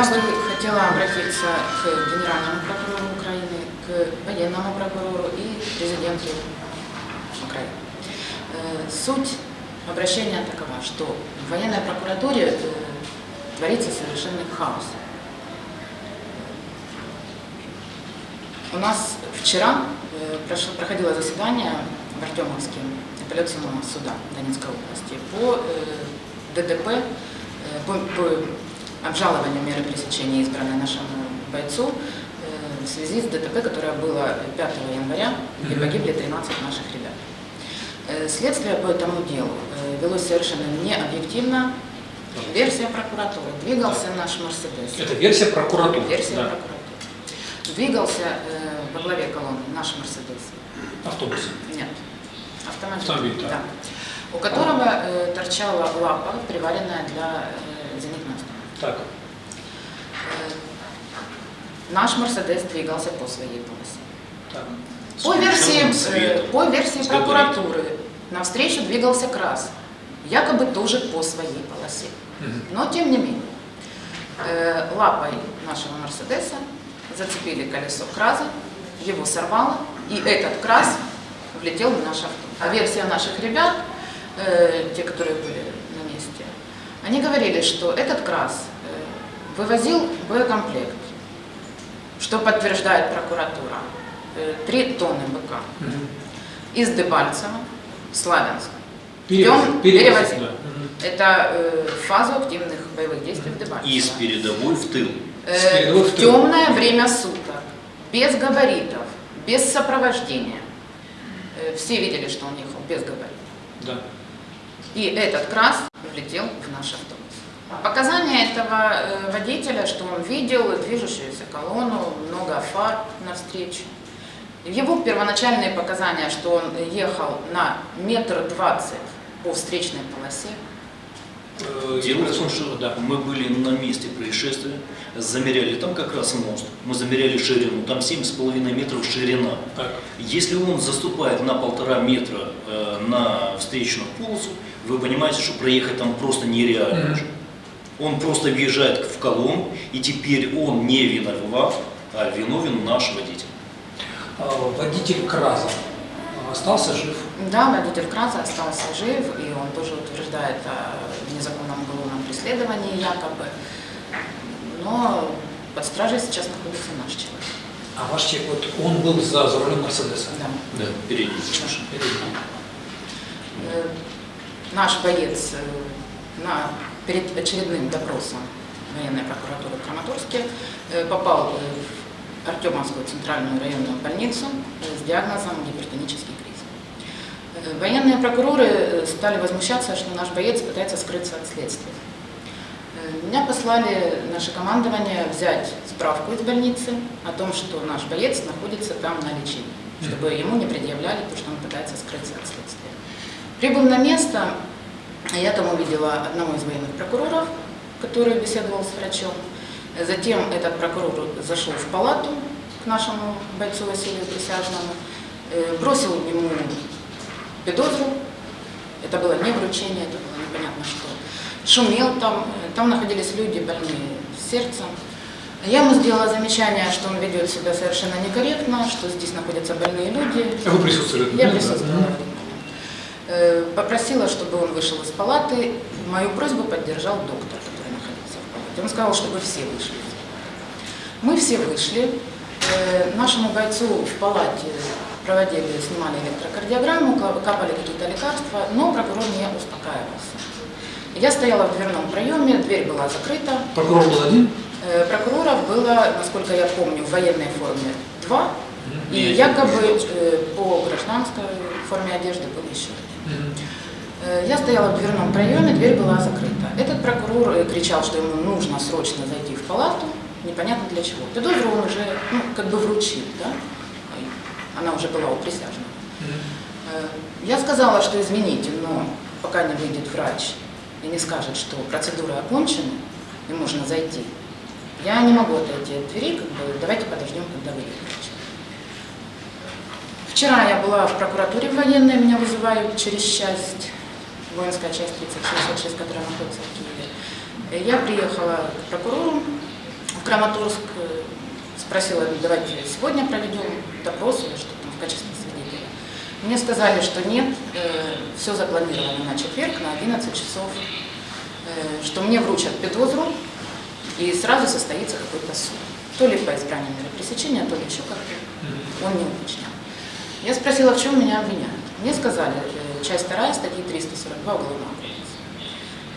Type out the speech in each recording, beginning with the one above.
Я бы хотела обратиться к генеральному прокурору Украины, к военному прокурору и президенту Украины. Э, Суть обращения такова, что в военной прокуратуре э, творится совершенный хаос. У нас вчера э, проходило заседание в Артемовске апелляционного суда Донецкой области по э, по, по обжалованию меры пресечения, избранной нашему бойцу, э, в связи с ДТП, которое было 5 января, где погибли 13 наших ребят. Э, Следствие по этому делу э, велось совершенно необъективно. Версия прокуратуры. Двигался наш Мерседес. Это версия прокуратуры. Версия да. прокуратуры. Двигался э, во главе колонны наш Мерседес. Автобус. Нет. Автомобиль. Автомобиль, да. да. У которого э, торчала лапа, приваренная для. Так. Э, наш Мерседес двигался по своей полосе. так. По версии, э, по версии прокуратуры навстречу двигался КРАС, якобы тоже по своей полосе. Но тем не менее, э, лапой нашего Мерседеса зацепили колесо КРАЗа, его сорвало, и этот КРАЗ влетел в наш авто. А версия наших ребят, те, которые были на месте, они говорили, что этот КРАЗ вывозил боекомплект, что подтверждает прокуратура. Э, Три тонны БК Мгм. из Дебальцева в Славянск. Перевозил, он перевозил, перевозил. да. Это э, фазу активных боевых действий в Дебальцево. И с передовой в тыл. Э, в темное время суток, без габаритов, без сопровождения. Э, Все видели, что он ехал без габаритов. Да. И этот крас влетел в наш автобус. Показания этого э, водителя, что он видел движущуюся колонну, много фар навстречу. Его первоначальные показания, что он ехал на метр двадцать по встречной полосе, Дело в том, что да. мы были на месте происшествия, замеряли, там как раз мост, мы замеряли ширину, там 7,5 метров ширина. Так. Если он заступает на полтора метра э, на встречную полосу, вы понимаете, что проехать там просто нереально Мгм. уже. Он просто въезжает в колонну, и теперь он не виноват, а виновен наш водитель. А, Водитель КРАЗа остался жив. Да, водитель Краза остался жив, и он тоже утверждает о незаконном уголовном преследовании якобы. Но под стражей сейчас находится наш человек. А ваш человек, вот он был за, за рулем Мерседеса. Да. Да, передний. Э, Наш боец э, на, перед очередным допросом военной прокуратуры в Краматорске э, попал э, в Артемовскую центральную районную больницу э, с диагнозом гипертонический криз. Военные прокуроры стали возмущаться, что наш боец пытается скрыться от следствия. Меня послали наше командование взять справку из больницы о том, что наш боец находится там на лечении, чтобы ему не предъявляли то, что он пытается скрыться от следствия. Прибыв на место, я там увидела одного из военных прокуроров, который беседовал с врачом. Затем этот прокурор зашел в палату к нашему бойцу Василию Присяжному, э, бросил ему педозру. Это было не вручение, это было непонятно что. Шумел там, там находились люди больные сердцем. Я ему сделала замечание, что он ведет себя совершенно некорректно, что здесь находятся больные люди. А вы присутствовали? Я присутствовала. Э, Попросила, чтобы он вышел из палаты. Мою просьбу поддержал доктор, который находился в палате. Он сказал, чтобы все вышли. Мы все вышли. Э, Нашему бойцу в палате проводили, снимали электрокардиограмму, капали какие-то лекарства, но прокурор не успокаивался. Я стояла в дверном проеме, дверь была закрыта. Прокурор был один? Э, Прокуроров было, насколько я помню, в военной форме два, и якобы по гражданской форме одежды был еще один. Э, Я стояла в дверном проеме, дверь была закрыта. Этот прокурор э, кричал, что ему нужно срочно зайти в палату, непонятно для чего. Педозру он уже, ну, как бы вручил, да? Она уже была у присяжного. Э, Я сказала, что извините, но пока не выйдет врач и не скажет, что процедура окончена и можно зайти, я не могу отойти от двери, как бы давайте подождем, когда выйдет врач. Вчера я была в прокуратуре военной, меня вызывают через часть, воинская часть 3066, которая находится в Киеве. Э, Я приехала к прокурору, Краматорск, э, спросила, давайте сегодня проведем допрос или что там в качестве свидетеля. Мне сказали, что нет, все запланировано на четверг на 11 часов, э, что мне вручат педозру и сразу состоится какой-то суд. То ли по избранию меры пресечения, то ли еще как-то. Он не уточнял. Я спросила, в чем меня обвиняют. Мне сказали, э, часть 2 статьи 342 Уголовного кодекса.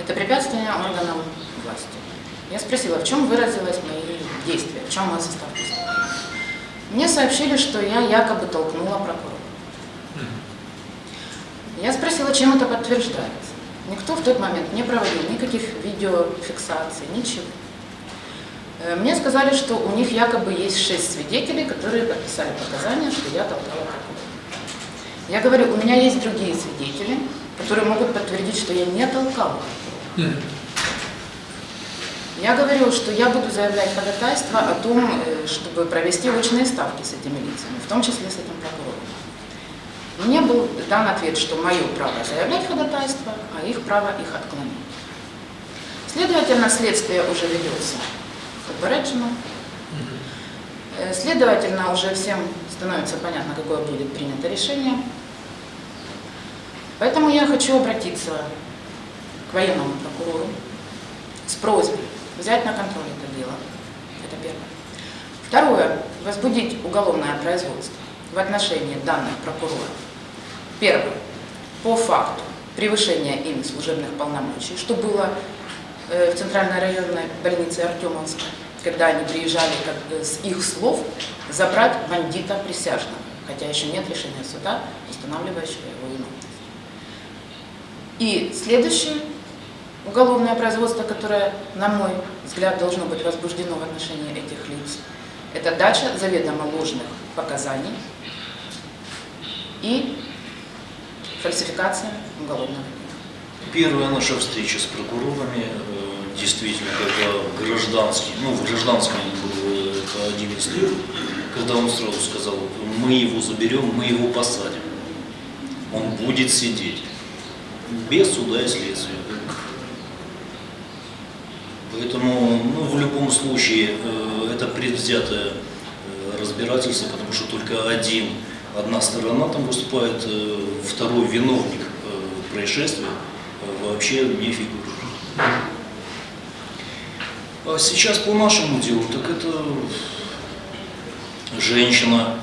Это препятствие органам власти. Я спросила, в чем выразилось мои действия, в чем мой состав преступления. Мне сообщили, что я якобы толкнула прокурора. Я спросила, чем это подтверждается. Никто в тот момент не проводил никаких видеофиксаций, ничего. Э, Мне сказали, что у них якобы есть шесть свидетелей, которые подписали показания, что я толкала прокурора. Я говорю, у меня есть другие свидетели, которые могут подтвердить, что я не толкала. Мгм. Я говорю, что я буду заявлять ходатайство о том, э, чтобы провести очные ставки с этими лицами, в том числе с этим прокурором. Мне был дан ответ, что мое право заявлять ходатайство, а их право их отклонить. Следовательно, следствие уже ведется попереджено. Э, Следовательно, уже всем становится понятно, какое будет принято решение. Поэтому я хочу обратиться к военному прокурору с просьбой взять на контроль это дело. Это первое. Второе. Возбудить уголовное производство в отношении данных прокуроров. Первое. По факту превышения ими служебных полномочий, что было э, в Центральной районной больнице Артемовска, когда они приезжали как с их слов забрать бандита присяжного, хотя еще нет решения суда, устанавливающего его виновность. И следующее уголовное производство, которое, на мой взгляд, должно быть возбуждено в отношении этих лиц, это дача заведомо ложных показаний и фальсификация уголовного дела. Первая наша встреча с прокурорами, э, действительно, когда гражданский, ну, в гражданском был э, это 11 лет, когда он сразу сказал, мы его заберем, мы его посадим. Он будет сидеть. Без суда и следствия. Поэтому, ну, в любом случае, э, это предвзятое э, разбирательство, потому что только один, одна сторона там выступает, второй виновник происшествия вообще не фигурирует. А сейчас по нашему делу, так это женщина,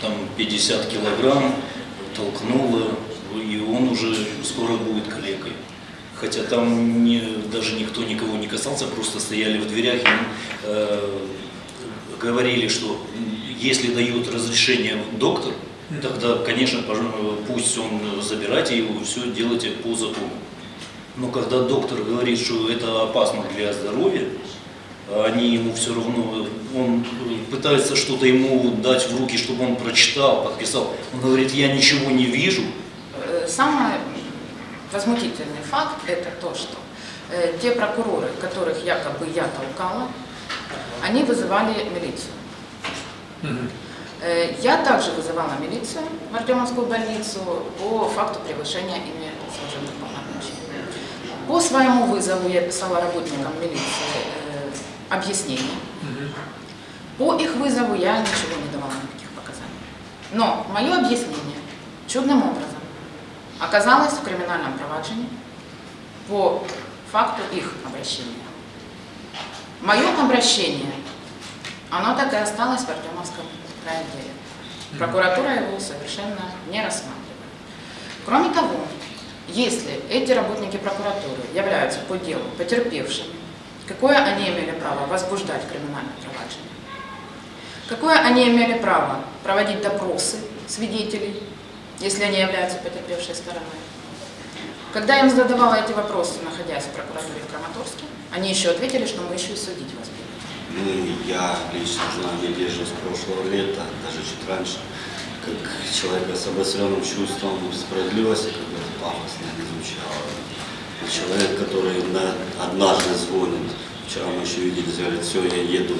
там 50 килограмм, толкнула, и он уже скоро будет калекой. Хотя там не, даже никто никого не касался, просто стояли в дверях и э, говорили, что если дает разрешение доктор, тогда, конечно, пусть он забирайте его, все делайте по закону. Но когда доктор говорит, что это опасно для здоровья, они ему все равно, он пытается что-то ему дать в руки, чтобы он прочитал, подписал. Он говорит, я ничего не вижу. Э, Самый возмутительный факт – это то, что э, те прокуроры, которых якобы я толкала, они вызывали милицию. Э, Я также вызывала милицию в Артемовскую больницу по факту превышения ими. По своему вызову я писала работникам милиции э, объяснение. По их вызову я ничего не давала никаких показаний. Но мое объяснение чудным образом оказалось в криминальном проваджении по факту их обращения. Мое обращение, оно так и осталось в Артемовском райотделе. Прокуратура его совершенно не рассматривает. Кроме того, если эти работники прокуратуры являются по делу потерпевшими, какое они имели право возбуждать криминальное проваджение? Какое они имели право проводить допросы свидетелей, если они являются потерпевшей стороной? Когда я им задавала эти вопросы, находясь в прокуратуре в Краматорске, они еще ответили, что мы еще и судить вас будем. Ну, я лично знаю Надежду с прошлого лета, даже чуть раньше, как человека с обостренным чувством справедливости, как пафосно звучало. Человек, который на- однажды звонит, вчера мы еще виделись, говорит, все, я еду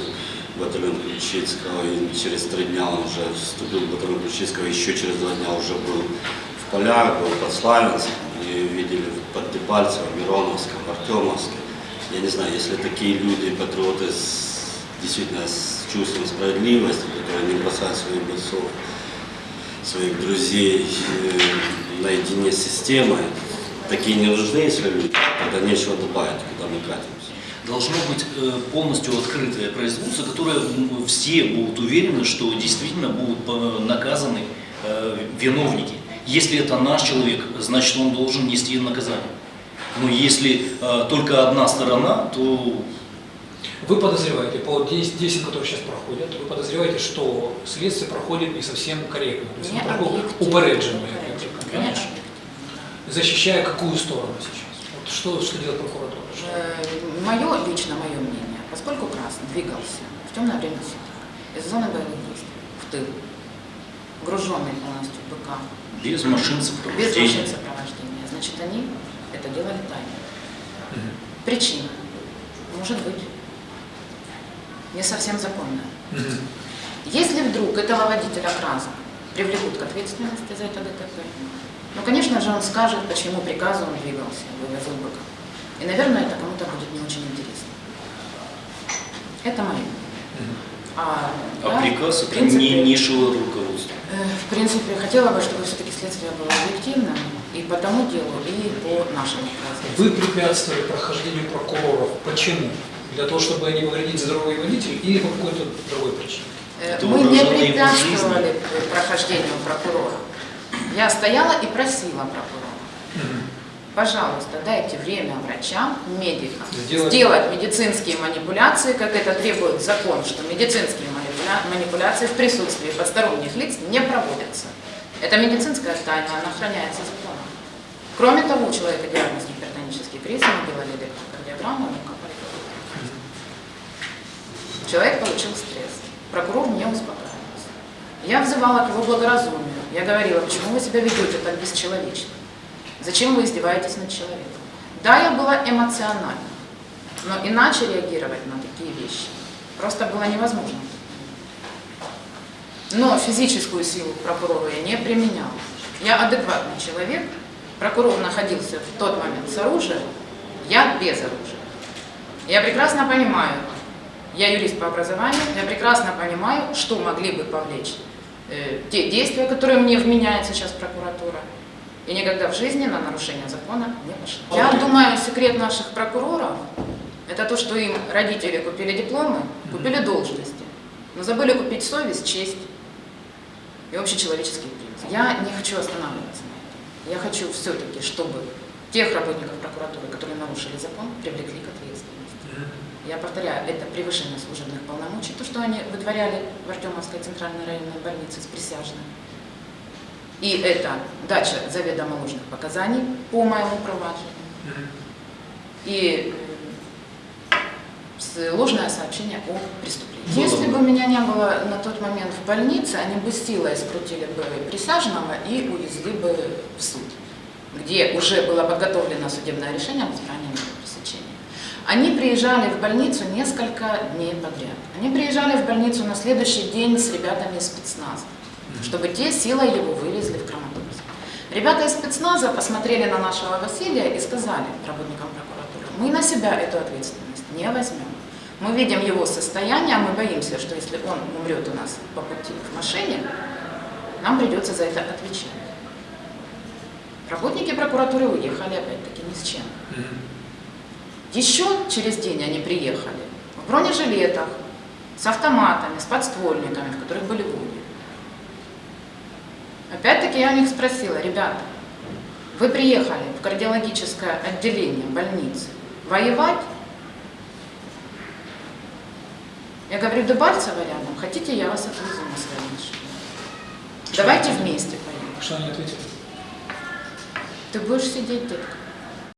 в батальон Ключицкого, и через три дня он уже вступил в батальон Ключицкого, еще через два дня уже был в полях, был под Славянском, и видели под Дебальцево, Мироновском, Артемовском. Я не знаю, если такие люди, патриоты с действительно с чувством справедливости, которые не бросают своих бойцов, своих друзей э, наедине с системой. Такие не нужны, если люди, тогда нечего добавить, куда мы катимся. Должно быть э, полностью открытое производство, которое все будут уверены, что действительно будут э, наказаны э, виновники. Если это наш человек, значит он должен нести наказание. Но если только одна сторона, то Вы подозреваете, по действ- действиям, которые сейчас проходят, вы подозреваете, что следствие проходит не совсем корректно, то есть Не оно объективно. упередженное, Конечно. защищая какую сторону сейчас? Вот что, что делает прокуратура? Мое, лично мое мнение, поскольку Красный двигался в темное время суток из зоны боевых действий в тыл, груженный полностью БК, без машин без сопровождения. машин сопровождения, значит, они это делали тайно. Мгм. Причина, может быть, не совсем законная. Мгм. Если вдруг этого водителя КРАСа привлекут к ответственности за это ДТП, ну, конечно же, он скажет, почему приказу он двигался, вывозил быка. И, наверное, это кому-то будет не очень интересно. Это мое. А, А я, приказ в это принципе, не низшего руководства. э, В принципе, хотела бы, чтобы все-таки следствие было объективным и по тому делу, и по нашему приказу. Вы препятствовали прохождению прокуроров. Почему? Для того, чтобы не повредить здоровье водителей или по какой-то другой причине? Это Мы не препятствовали прохождению прокурора. Я стояла и просила прокурора. Пожалуйста, дайте время врачам, медикам Сделать- сделать, медицинские манипуляции, как это требует закон, что медицинские манипуля- манипуляции в присутствии посторонних лиц не проводятся. Это медицинская тайна, она охраняется законом. Кроме того, у человека диагноз гипертонический криз, мы делали электрокардиограмму, кровь. Человек получил стресс. Прокурор не успокаивался. Я взывала к его благоразумию. Я говорила, почему вы себя ведете так бесчеловечно? Зачем вы издеваетесь над человеком? Да, я была эмоциональна, но иначе реагировать на такие вещи просто было невозможно. Но физическую силу к прокурору я не применяла. Я адекватный человек, прокурор находился в тот момент с оружием, я без оружия. Я прекрасно понимаю, я юрист по образованию, я прекрасно понимаю, что могли бы повлечь э, те действия, которые мне вменяет сейчас прокуратура. И никогда в жизни на нарушение закона не пошла. Я думаю, секрет наших прокуроров – это то, что им родители купили дипломы, купили должности, но забыли купить совесть, честь и общечеловеческие принципы. Я не хочу останавливаться на этом. Я хочу все-таки, чтобы тех работников прокуратуры, которые нарушили закон, привлекли к. Я повторяю, это превышение служебных полномочий, то, что они вытворяли в Артемовской центральной районной больнице с присяжными. И это дача заведомо ложных показаний по моему проваджению. И э, ложное сообщение о преступлении. Если бы меня не было на тот момент в больнице, они бы силой скрутили бы присяжного и увезли бы в суд, где уже было подготовлено судебное решение об избрании. Они приезжали в больницу несколько дней подряд. Они приезжали в больницу на следующий день с ребятами из спецназа, чтобы те силой его вывезли в Краматорск. Ребята из спецназа посмотрели на нашего Василия и сказали работникам прокуратуры, мы на себя эту ответственность не возьмем. Мы видим его состояние, а мы боимся, что если он умрет у нас по пути в машине, нам придется за это отвечать. Работники прокуратуры уехали опять-таки ни с чем. Еще через день они приехали в бронежилетах, с автоматами, с подствольниками, в которых были пули. Опять-таки я у них спросила, ребята, вы приехали в кардиологическое отделение больницы воевать? Я говорю, Дебальцево рядом, хотите, я вас отвезу на своей машине. Давайте вместе поедем. Что они ответили? Ты будешь сидеть, детка.